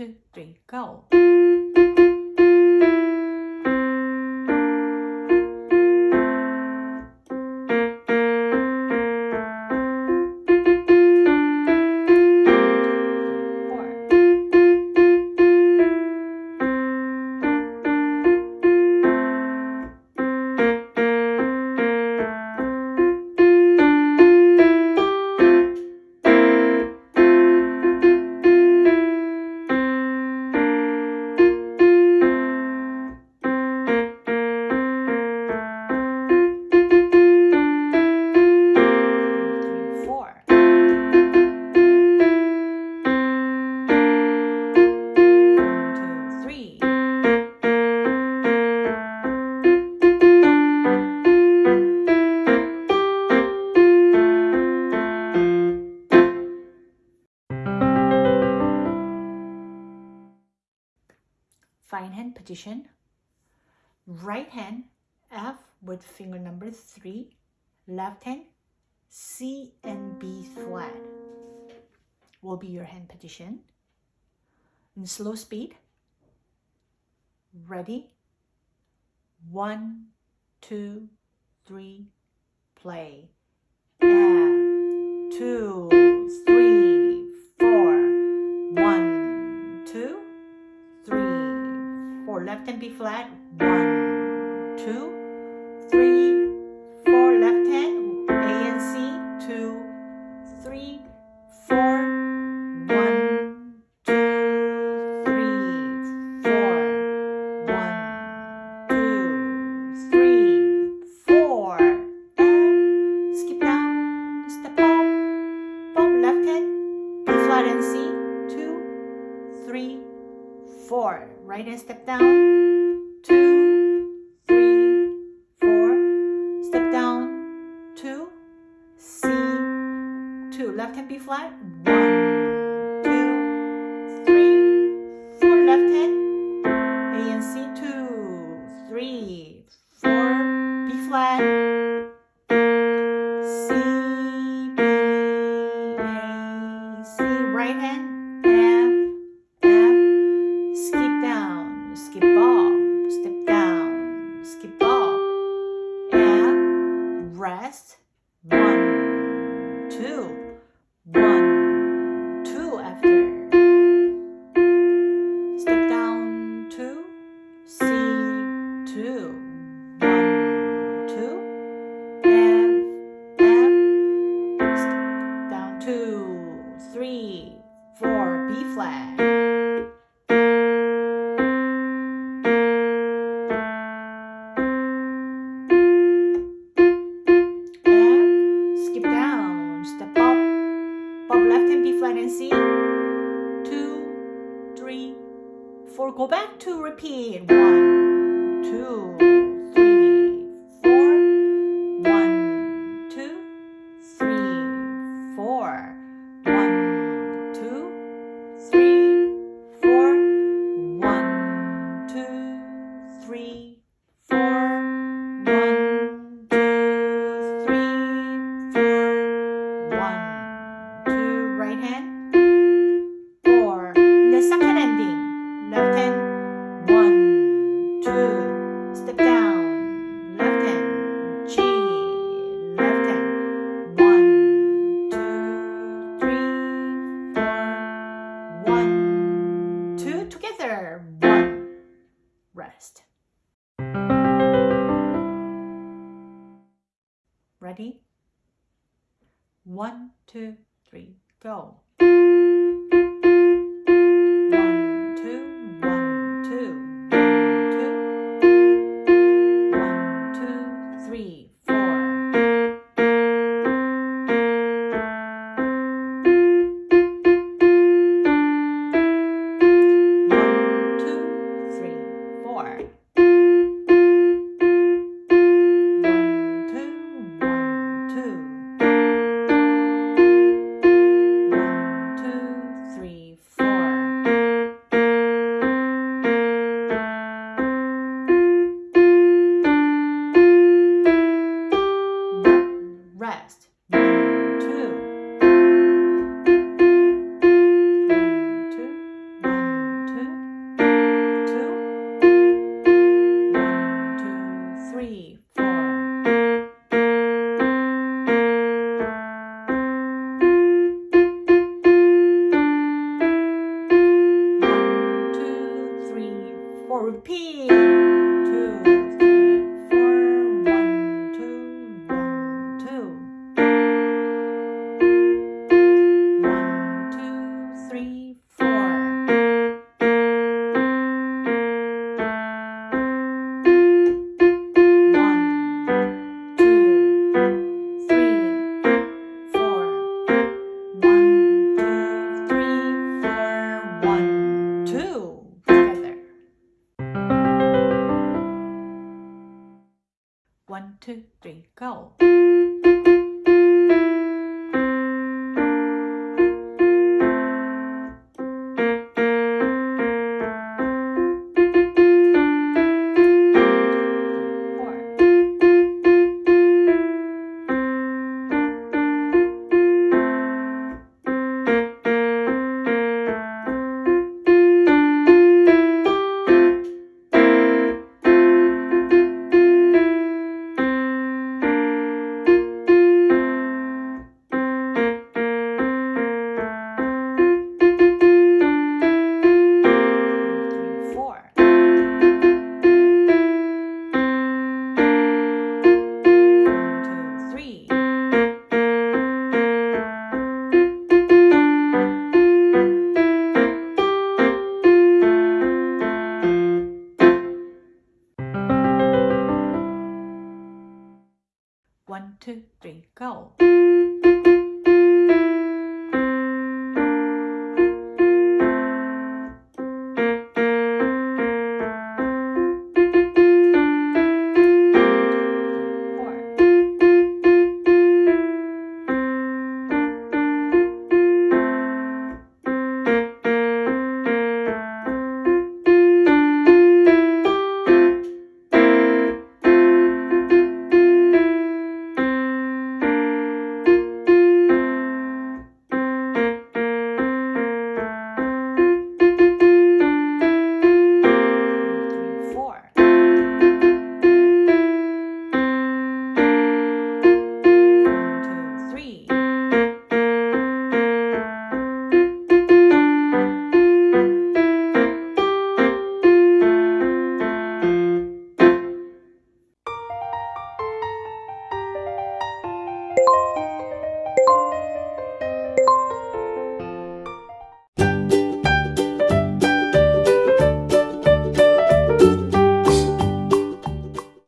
two, three, go. Position. Right hand F with finger number three. Left hand C and B flat will be your hand position. In slow speed. Ready? One, two, three, play. F, two, Left hand B flat. One, Right hand step down, two, three, four. Step down, two, C, two. Left hand B flat, one, two, one, two after. Step down, two, C, two, one, two. F, F. Step down, two, three, four, B flat. Left hand B flat and C. Two, three, four. Go back to repeat. One, two, Ready? One, two, three, go. repeat. Two, three, go. One, two, three, go.